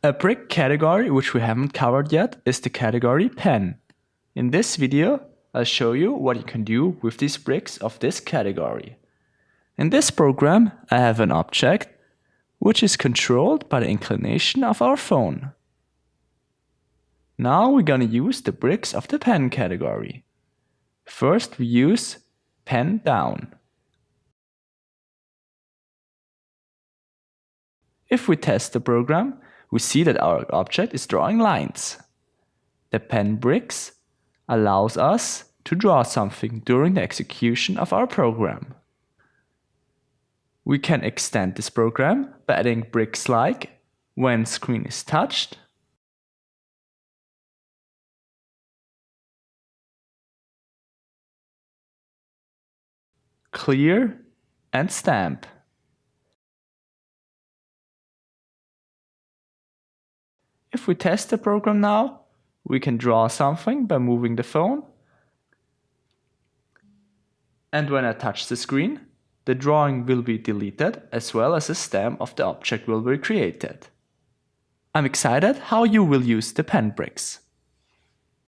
A brick category which we haven't covered yet is the category pen. In this video, I'll show you what you can do with these bricks of this category. In this program, I have an object which is controlled by the inclination of our phone. Now we're gonna use the bricks of the pen category. First we use pen down. If we test the program, we see that our object is drawing lines. The pen bricks allows us to draw something during the execution of our program. We can extend this program by adding bricks like when screen is touched, clear and stamp. If we test the program now, we can draw something by moving the phone. And when I touch the screen, the drawing will be deleted as well as a stamp of the object will be created. I'm excited how you will use the pen bricks.